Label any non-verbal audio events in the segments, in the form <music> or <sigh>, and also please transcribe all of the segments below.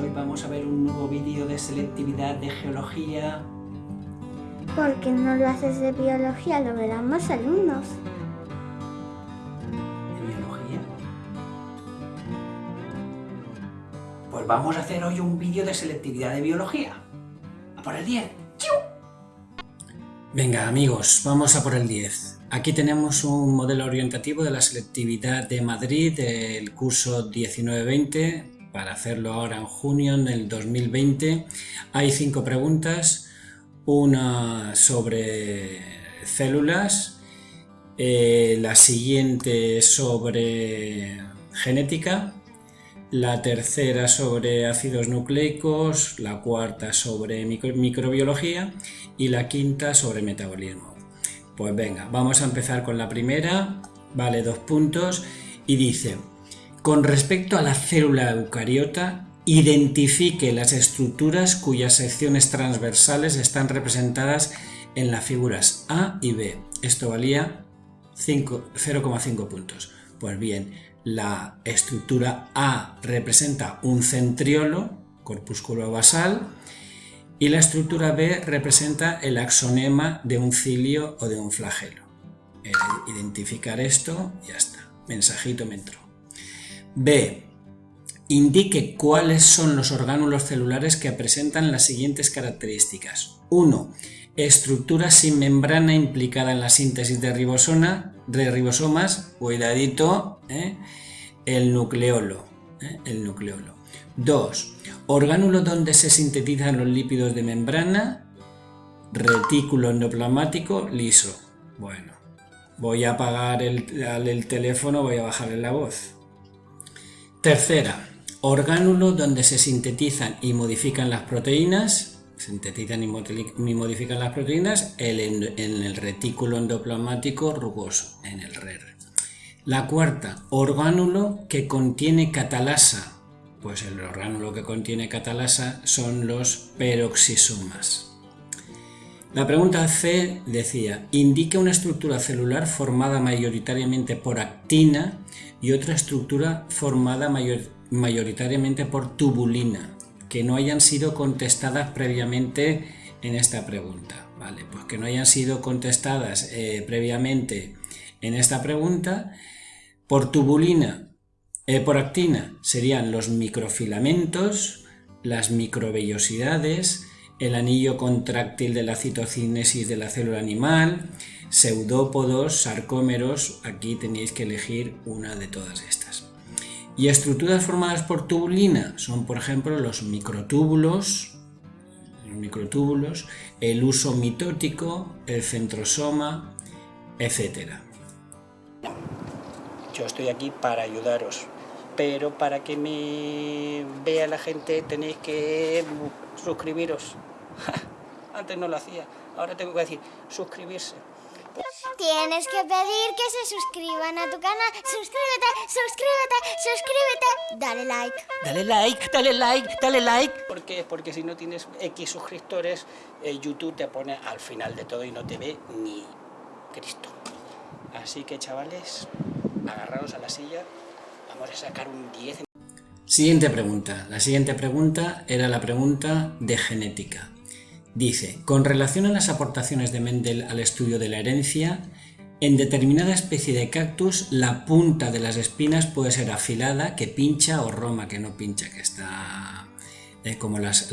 Hoy vamos a ver un nuevo vídeo de selectividad de geología. Porque no lo haces de biología, lo verán más alumnos. ¿De biología? Pues vamos a hacer hoy un vídeo de selectividad de biología. A por el 10. Venga amigos, vamos a por el 10. Aquí tenemos un modelo orientativo de la selectividad de Madrid del curso 19-20 para hacerlo ahora en junio del 2020. Hay cinco preguntas, una sobre células, eh, la siguiente sobre genética, la tercera sobre ácidos nucleicos, la cuarta sobre microbiología y la quinta sobre metabolismo. Pues venga, vamos a empezar con la primera, vale dos puntos y dice con respecto a la célula eucariota, identifique las estructuras cuyas secciones transversales están representadas en las figuras A y B. Esto valía 0,5 puntos. Pues bien, la estructura A representa un centriolo, corpúsculo basal, y la estructura B representa el axonema de un cilio o de un flagelo. Identificar esto, ya está. Mensajito me entró. B. Indique cuáles son los orgánulos celulares que presentan las siguientes características. 1. Estructura sin membrana implicada en la síntesis de, de ribosomas, cuidadito, ¿eh? el nucleolo. ¿eh? El nucleolo. 2. Orgánulo donde se sintetizan los lípidos de membrana, retículo endoplasmático liso. Bueno, voy a apagar el, el teléfono, voy a bajarle la voz. Tercera, orgánulo donde se sintetizan y modifican las proteínas, sintetizan y modifican las proteínas en el retículo endoplasmático rugoso, en el RER. La cuarta, orgánulo que contiene catalasa, pues el orgánulo que contiene catalasa son los peroxisomas. La pregunta C decía, indica una estructura celular formada mayoritariamente por actina y otra estructura formada mayoritariamente por tubulina, que no hayan sido contestadas previamente en esta pregunta. Vale, pues que no hayan sido contestadas eh, previamente en esta pregunta. Por tubulina, eh, por actina serían los microfilamentos, las microvellosidades, el anillo contráctil de la citocinesis de la célula animal, pseudópodos, sarcómeros, aquí tenéis que elegir una de todas estas. Y estructuras formadas por tubulina son, por ejemplo, los microtúbulos, los microtúbulos, el uso mitótico, el centrosoma, etc. Yo estoy aquí para ayudaros, pero para que me vea la gente tenéis que suscribiros. <laughs> Antes no lo hacía, ahora tengo que decir suscribirse. Tienes que pedir que se suscriban a tu canal. Suscríbete, suscríbete, suscríbete. Dale like. Dale like, dale like, dale like. ¿Por qué? Porque si no tienes X suscriptores, eh, YouTube te pone al final de todo y no te ve ni Cristo. Así que chavales, agarraros a la silla. Vamos a sacar un 10. Siguiente pregunta. La siguiente pregunta era la pregunta de genética. Dice, con relación a las aportaciones de Mendel al estudio de la herencia, en determinada especie de cactus la punta de las espinas puede ser afilada, que pincha, o roma, que no pincha, que está eh, como las,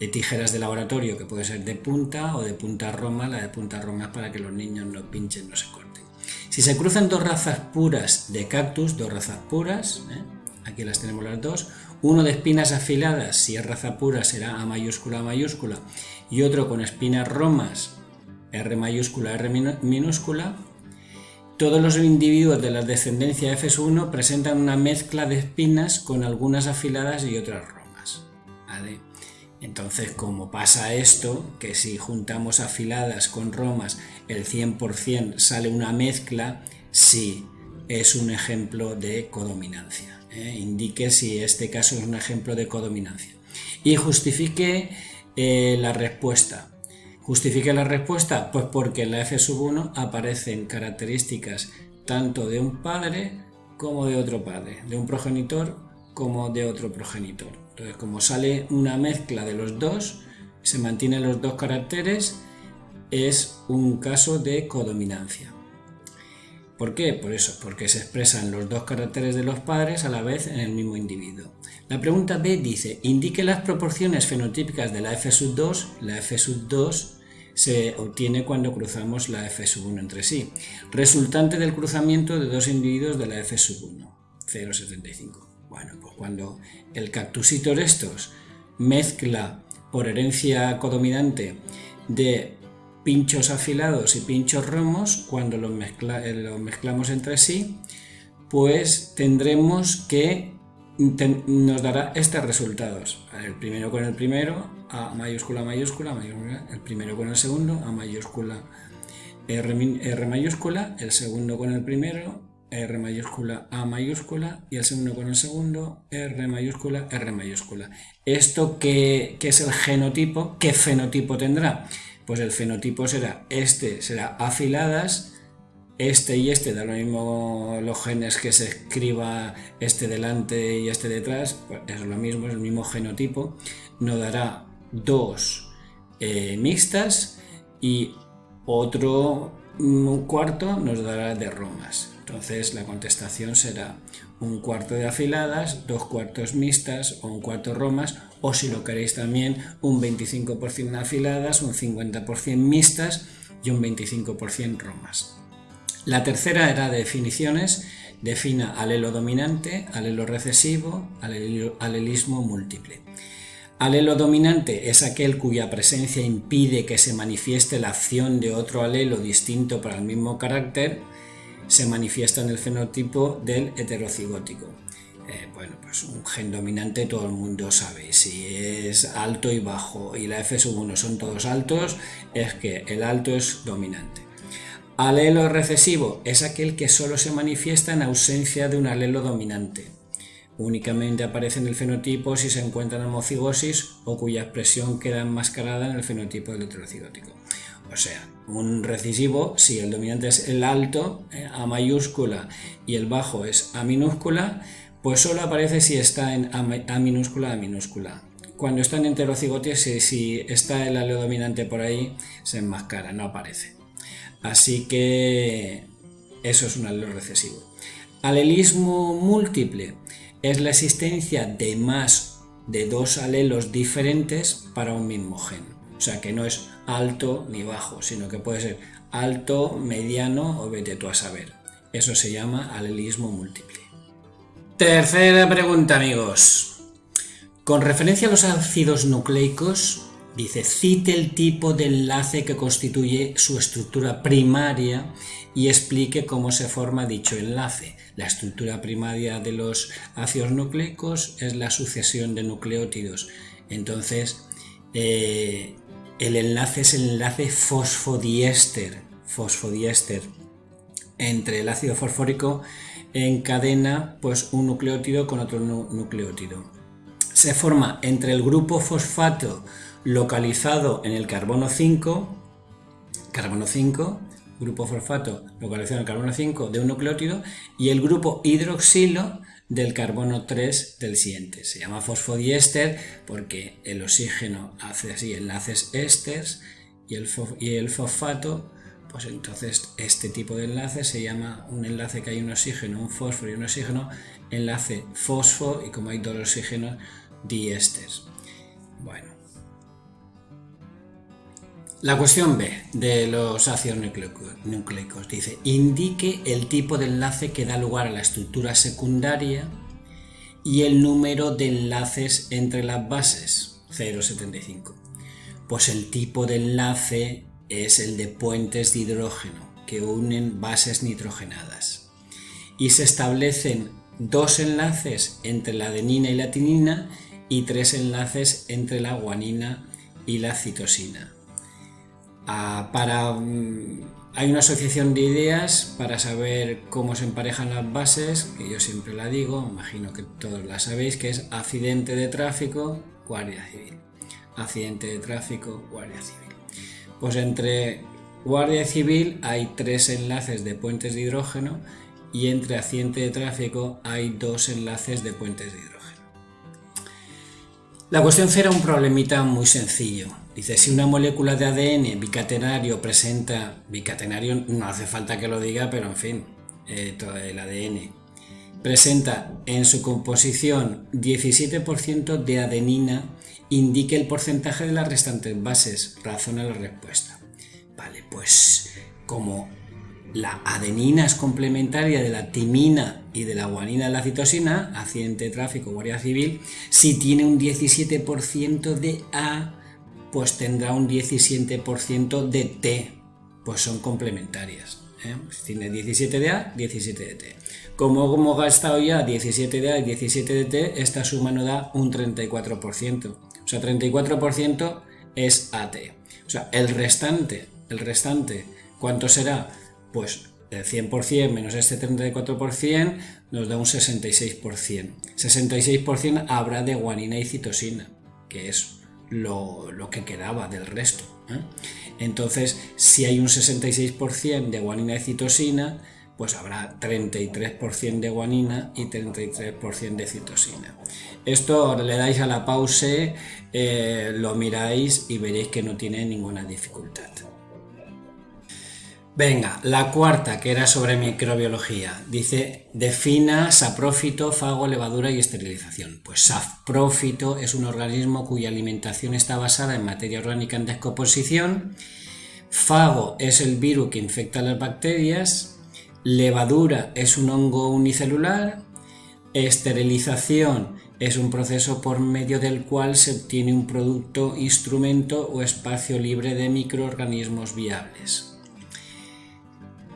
eh, tijeras de laboratorio, que puede ser de punta o de punta roma. La de punta roma es para que los niños no pinchen, no se corten. Si se cruzan dos razas puras de cactus, dos razas puras, ¿eh? aquí las tenemos las dos, uno de espinas afiladas, si es raza pura será A mayúscula A mayúscula, y otro con espinas romas, R mayúscula R minúscula, todos los individuos de la descendencia FS1 presentan una mezcla de espinas con algunas afiladas y otras romas. Entonces, como pasa esto, que si juntamos afiladas con romas el 100% sale una mezcla, sí, es un ejemplo de codominancia. ¿Eh? indique si este caso es un ejemplo de codominancia y justifique eh, la respuesta. ¿Justifique la respuesta? Pues porque en la f sub 1 aparecen características tanto de un padre como de otro padre, de un progenitor como de otro progenitor. Entonces, como sale una mezcla de los dos, se mantienen los dos caracteres, es un caso de codominancia. ¿Por qué? Por eso, porque se expresan los dos caracteres de los padres a la vez en el mismo individuo. La pregunta B dice, indique las proporciones fenotípicas de la F sub 2. La F sub 2 se obtiene cuando cruzamos la F sub 1 entre sí, resultante del cruzamiento de dos individuos de la F sub 1, 0,75. Bueno, pues cuando el cactusito de estos mezcla por herencia codominante de pinchos afilados y pinchos romos, cuando los, los mezclamos entre sí, pues tendremos que nos dará estos resultados. El primero con el primero, A mayúscula, mayúscula, mayúscula, el primero con el segundo, A mayúscula, R, R mayúscula, el segundo con el primero, R mayúscula, A mayúscula y el segundo con el segundo, R mayúscula, R mayúscula. ¿Esto qué, qué es el genotipo? ¿Qué fenotipo tendrá? Pues el fenotipo será, este será afiladas, este y este da lo mismo los genes que se escriba este delante y este detrás, pues es lo mismo, es el mismo genotipo, nos dará dos eh, mixtas y otro cuarto nos dará de romas. Entonces la contestación será un cuarto de afiladas, dos cuartos mixtas o un cuarto romas o si lo queréis también un 25% afiladas, un 50% mixtas y un 25% romas. La tercera era de definiciones, defina alelo dominante, alelo recesivo, alelismo múltiple. Alelo dominante es aquel cuya presencia impide que se manifieste la acción de otro alelo distinto para el mismo carácter, se manifiesta en el fenotipo del heterocigótico. Eh, bueno, pues un gen dominante todo el mundo sabe, si es alto y bajo y la F sub 1 son todos altos, es que el alto es dominante. Alelo recesivo es aquel que solo se manifiesta en ausencia de un alelo dominante. Únicamente aparece en el fenotipo si se encuentra en homocigosis o cuya expresión queda enmascarada en el fenotipo del heterocigótico. O sea, un recesivo, si el dominante es el alto, eh, A mayúscula, y el bajo es A minúscula, pues solo aparece si está en A, minúscula, A minúscula. Cuando está en heterocigotis, si, si está el alelo dominante por ahí, se enmascara, no aparece. Así que eso es un alelo recesivo. Alelismo múltiple es la existencia de más de dos alelos diferentes para un mismo gen. O sea que no es alto ni bajo, sino que puede ser alto, mediano o vete tú a saber. Eso se llama alelismo múltiple. Tercera pregunta, amigos. Con referencia a los ácidos nucleicos, Dice, cite el tipo de enlace que constituye su estructura primaria y explique cómo se forma dicho enlace. La estructura primaria de los ácidos nucleicos es la sucesión de nucleótidos. Entonces, eh, el enlace es el enlace fosfodiéster, fosfodiéster. Entre el ácido fosfórico encadena pues, un nucleótido con otro nucleótido. Se forma entre el grupo fosfato localizado en el carbono 5, carbono 5, grupo fosfato localizado en el carbono 5 de un nucleótido y el grupo hidroxilo del carbono 3 del siguiente. Se llama fosfodiéster porque el oxígeno hace así enlaces ésters y el, fosfato, pues entonces este tipo de enlace se llama un enlace que hay un oxígeno, un fósforo y un oxígeno, enlace fosfo y como hay dos oxígenos, diésters. Bueno, la cuestión B de los ácidos nucleicos dice, indique el tipo de enlace que da lugar a la estructura secundaria y el número de enlaces entre las bases, 0,75. Pues el tipo de enlace es el de puentes de hidrógeno que unen bases nitrogenadas. Y se establecen dos enlaces entre la adenina y la tinina y tres enlaces entre la guanina y la citosina. Mm, hay una asociación de ideas para saber cómo se emparejan las bases, que yo siempre la digo, imagino que todos la sabéis, que es accidente de tráfico, guardia civil. accidente de tráfico, guardia civil. Pues entre guardia civil hay tres enlaces de puentes de hidrógeno y entre accidente de tráfico hay dos enlaces de puentes de hidrógeno. La cuestión era un problemita muy sencillo. Dice, si una molécula de ADN bicatenario presenta, bicatenario no hace falta que lo diga, pero en fin, eh, el ADN, presenta en su composición 17% de adenina, indique el porcentaje de las restantes bases, razona la respuesta. Vale, pues como la adenina es complementaria de la timina y de la guanina de la citosina, accidente de tráfico, guardia civil, si tiene un 17% de A, pues tendrá un 17% de T, pues son complementarias. ¿eh? Tiene 17 de A, 17 de T. Como hemos gastado ya 17 de A y 17 de T, esta suma nos da un 34%. O sea, 34% es AT. O sea, el restante, el restante, ¿cuánto será? pues el 100% menos este 34% nos da un 66%. 66% habrá de guanina y citosina, que es lo, que quedaba del resto. ¿eh? Entonces, si hay un 66% de guanina y citosina, pues habrá 33% de guanina y 33% de citosina. Esto le dais a la pause, eh, lo miráis y veréis que no tiene ninguna dificultad. Venga, la cuarta, que era sobre microbiología, dice, defina saprófito, fago, levadura y esterilización. Pues saprófito es un organismo cuya alimentación está basada en materia orgánica en descomposición, fago es el virus que infecta las bacterias, levadura es un hongo unicelular, esterilización es un proceso por medio del cual se obtiene un producto, instrumento o espacio libre de microorganismos viables.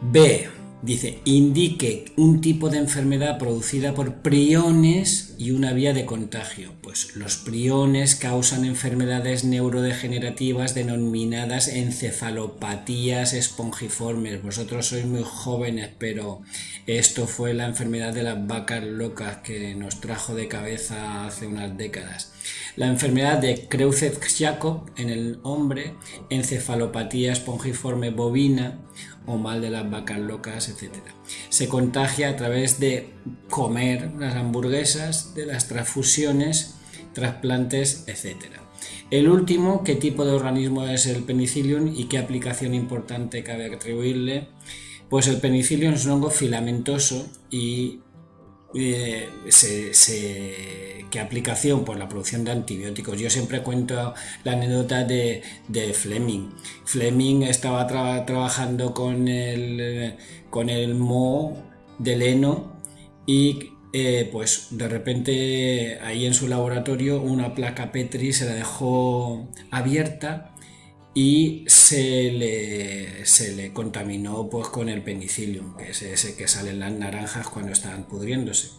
B. Dice, indique un tipo de enfermedad producida por priones y una vía de contagio. Pues los priones causan enfermedades neurodegenerativas denominadas encefalopatías espongiformes. Vosotros sois muy jóvenes, pero esto fue la enfermedad de las vacas locas que nos trajo de cabeza hace unas décadas. La enfermedad de Creutzfeldt-Jakob en el hombre, encefalopatía espongiforme bovina o mal de las vacas locas, etc. Se contagia a través de comer las hamburguesas, de las transfusiones, trasplantes, etc. El último, qué tipo de organismo es el penicillium y qué aplicación importante cabe atribuirle. Pues el penicillium es un hongo filamentoso y eh, ¿qué aplicación? Pues la producción de antibióticos. Yo siempre cuento la anécdota de, Fleming. Fleming estaba trabajando con el, con el moho del heno y eh, pues de repente ahí en su laboratorio una placa Petri se la dejó abierta y se le, se le contaminó pues, con el penicillium, que es ese que sale en las naranjas cuando están pudriéndose.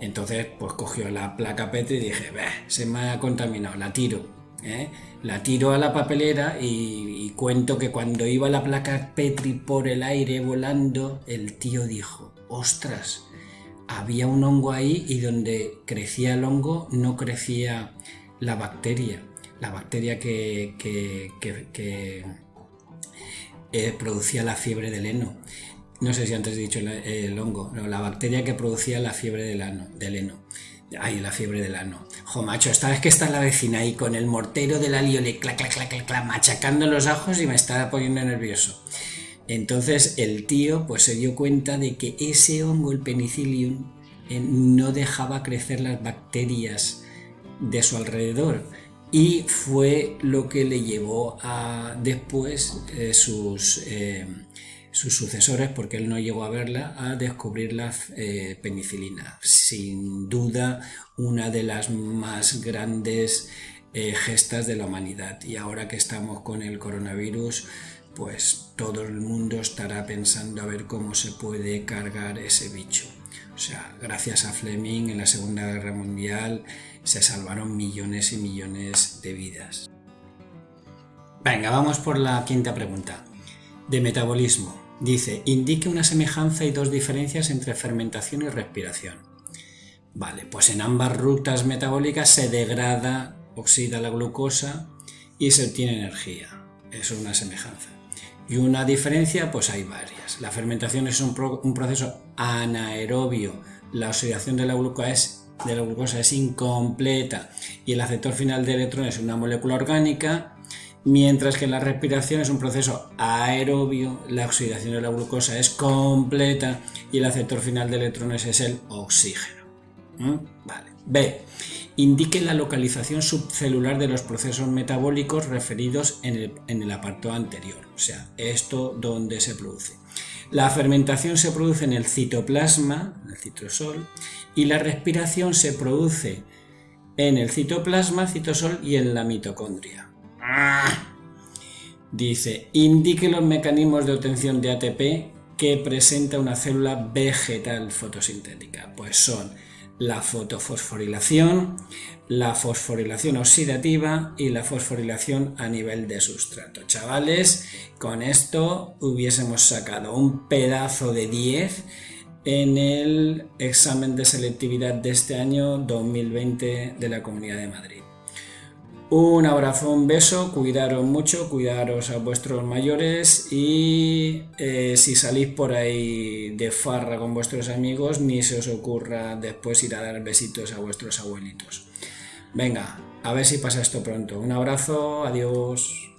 Entonces, pues cogió la placa Petri y dije, se me ha contaminado, la tiro. ¿eh? La tiro a la papelera y, y, cuento que cuando iba la placa Petri por el aire volando, el tío dijo, ostras, había un hongo ahí y donde crecía el hongo no crecía la bacteria la bacteria que, eh, producía la fiebre del heno. No sé si antes he dicho el, hongo, no, la bacteria que producía la fiebre del, ano, del heno. Ay, la fiebre del ano. Jo, macho, esta vez que está la vecina ahí con el mortero del alio le clac, clac, clac, clac, machacando los ajos y me está poniendo nervioso. Entonces el tío pues se dio cuenta de que ese hongo, el penicillium, eh, no dejaba crecer las bacterias de su alrededor y fue lo que le llevó a después eh, sus, eh, sus sucesores, porque él no llegó a verla, a descubrir la eh, penicilina. Sin duda una de las más grandes gestas de la humanidad. Y ahora que estamos con el coronavirus, pues todo el mundo estará pensando a ver cómo se puede cargar ese bicho. O sea, gracias a Fleming en la Segunda Guerra Mundial se salvaron millones y millones de vidas. Venga, vamos por la quinta pregunta. De metabolismo. Dice, indique una semejanza y dos diferencias entre fermentación y respiración. Vale, pues en ambas rutas metabólicas se degrada oxida la glucosa y se obtiene energía. Eso es una semejanza. Y una diferencia, pues hay varias. La fermentación es un, proceso anaerobio. La oxidación de la, glucosa es, de la glucosa es incompleta y el aceptor final de electrones es una molécula orgánica mientras que la respiración es un proceso aerobio, la oxidación de la glucosa es completa y el aceptor final de electrones es el oxígeno. ¿Mm? Vale. B. Indique la localización subcelular de los procesos metabólicos referidos en el, apartado anterior, o sea, esto donde se produce. La fermentación se produce en el citoplasma, en el citrosol, y la respiración se produce en el citoplasma, citosol y en la mitocondria. Dice, indique los mecanismos de obtención de ATP que presenta una célula vegetal fotosintética. Pues son la fotofosforilación, la fosforilación oxidativa y la fosforilación a nivel de sustrato. Chavales, con esto hubiésemos sacado un pedazo de 10 en el examen de selectividad de este año 2020 de la Comunidad de Madrid. Un abrazo, un beso, cuidaros mucho, cuidaros a vuestros mayores y eh, si salís por ahí de farra con vuestros amigos, ni se os ocurra después ir a dar besitos a vuestros abuelitos. Venga, a ver si pasa esto pronto. Un abrazo, adiós.